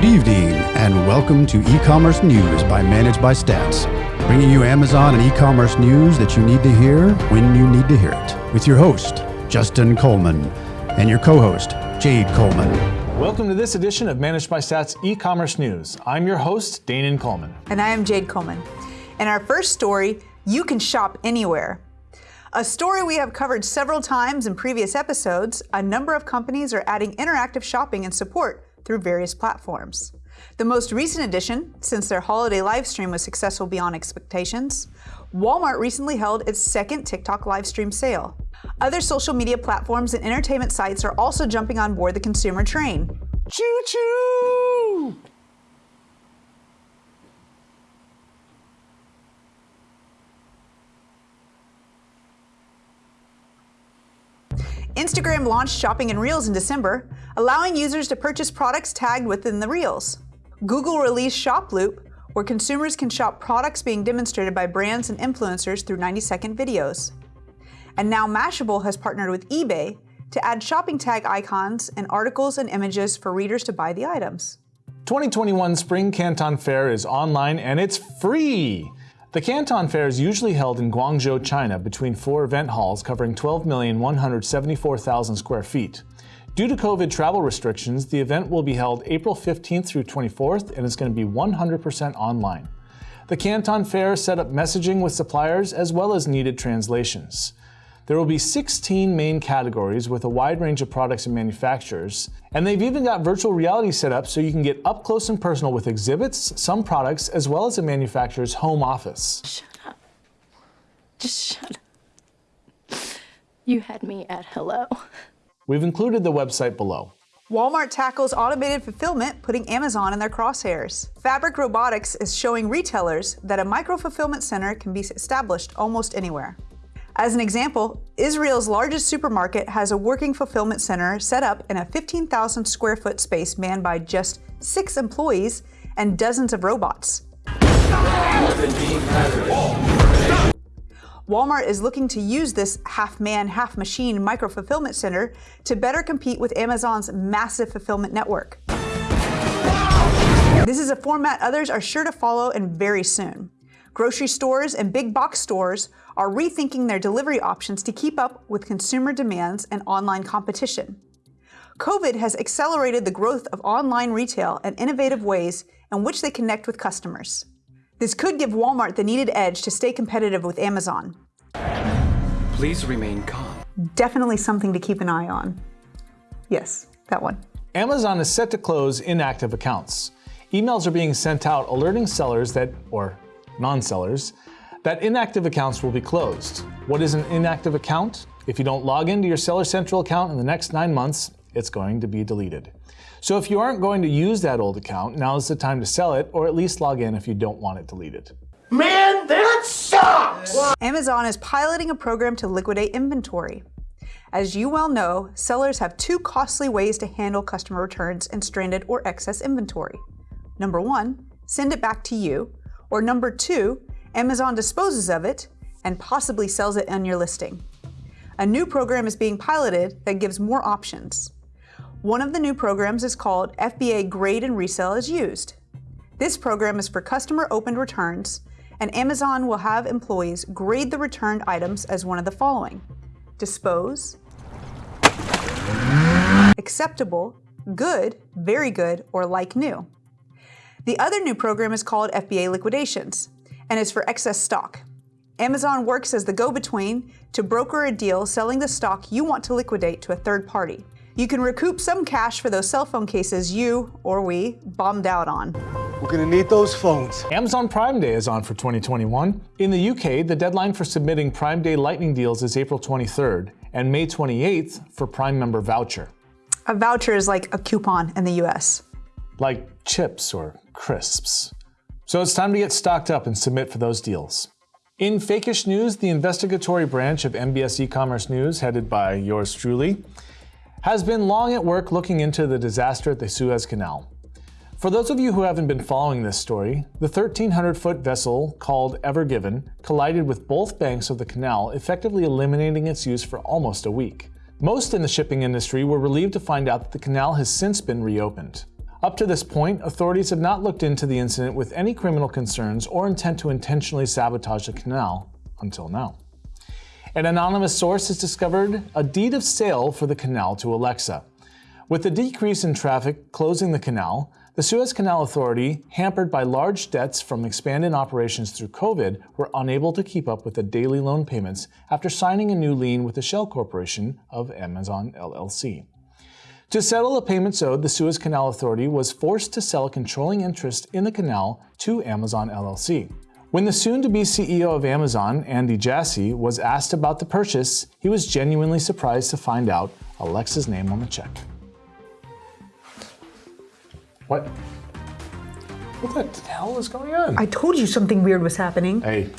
Good evening, and welcome to e-commerce news by Managed by Stats, bringing you Amazon and e-commerce news that you need to hear when you need to hear it. With your host, Justin Coleman, and your co-host, Jade Coleman. Welcome to this edition of Managed by Stats e-commerce news. I'm your host, Danon Coleman. And I am Jade Coleman. In our first story, you can shop anywhere. A story we have covered several times in previous episodes, a number of companies are adding interactive shopping and support through various platforms. The most recent addition, since their holiday live stream was successful beyond expectations, Walmart recently held its second TikTok live stream sale. Other social media platforms and entertainment sites are also jumping on board the consumer train. Choo choo! Instagram launched shopping in Reels in December, allowing users to purchase products tagged within the Reels. Google released Shoploop, where consumers can shop products being demonstrated by brands and influencers through 90-second videos. And now Mashable has partnered with eBay to add shopping tag icons and articles and images for readers to buy the items. 2021 Spring Canton Fair is online and it's free! The Canton Fair is usually held in Guangzhou, China, between four event halls covering 12,174,000 square feet. Due to COVID travel restrictions, the event will be held April 15th through 24th and it's going to be 100% online. The Canton Fair set up messaging with suppliers as well as needed translations. There will be 16 main categories with a wide range of products and manufacturers, and they've even got virtual reality set up so you can get up close and personal with exhibits, some products, as well as a manufacturer's home office. Shut up. Just shut up. You had me at hello. We've included the website below. Walmart tackles automated fulfillment, putting Amazon in their crosshairs. Fabric Robotics is showing retailers that a micro-fulfillment center can be established almost anywhere. As an example, Israel's largest supermarket has a working fulfillment center set up in a 15,000 square foot space manned by just six employees and dozens of robots. Walmart is looking to use this half-man, half-machine micro-fulfillment center to better compete with Amazon's massive fulfillment network. This is a format others are sure to follow and very soon. Grocery stores and big box stores are rethinking their delivery options to keep up with consumer demands and online competition. COVID has accelerated the growth of online retail and innovative ways in which they connect with customers. This could give Walmart the needed edge to stay competitive with Amazon. Please remain calm. Definitely something to keep an eye on. Yes, that one. Amazon is set to close inactive accounts. Emails are being sent out alerting sellers that, or non-sellers, that inactive accounts will be closed. What is an inactive account? If you don't log into your Seller Central account in the next nine months, it's going to be deleted. So if you aren't going to use that old account, now is the time to sell it, or at least log in if you don't want it deleted. Man, that sucks! Amazon is piloting a program to liquidate inventory. As you well know, sellers have two costly ways to handle customer returns and stranded or excess inventory. Number one, send it back to you, or number two, Amazon disposes of it and possibly sells it on your listing. A new program is being piloted that gives more options. One of the new programs is called FBA Grade and Resell as Used. This program is for customer opened returns, and Amazon will have employees grade the returned items as one of the following. Dispose, acceptable, good, very good, or like new. The other new program is called FBA Liquidations and is for excess stock. Amazon works as the go-between to broker a deal selling the stock you want to liquidate to a third party. You can recoup some cash for those cell phone cases you, or we, bombed out on. We're gonna need those phones. Amazon Prime Day is on for 2021. In the UK, the deadline for submitting Prime Day Lightning deals is April 23rd and May 28th for Prime member voucher. A voucher is like a coupon in the US. Like chips or crisps. So it's time to get stocked up and submit for those deals. In Fakeish News, the investigatory branch of MBS e-commerce news, headed by yours truly, has been long at work looking into the disaster at the Suez Canal. For those of you who haven't been following this story, the 1,300-foot vessel called Ever Given collided with both banks of the canal, effectively eliminating its use for almost a week. Most in the shipping industry were relieved to find out that the canal has since been reopened. Up to this point, authorities have not looked into the incident with any criminal concerns or intent to intentionally sabotage the canal until now. An anonymous source has discovered a deed of sale for the canal to Alexa. With the decrease in traffic closing the canal, the Suez Canal Authority, hampered by large debts from expanded operations through COVID, were unable to keep up with the daily loan payments after signing a new lien with the Shell Corporation of Amazon LLC. To settle the payments owed, the Suez Canal Authority was forced to sell a controlling interest in the canal to Amazon LLC. When the soon-to-be CEO of Amazon, Andy Jassy, was asked about the purchase, he was genuinely surprised to find out Alexa's name on the check. What? What the hell is going on? I told you something weird was happening. Hey,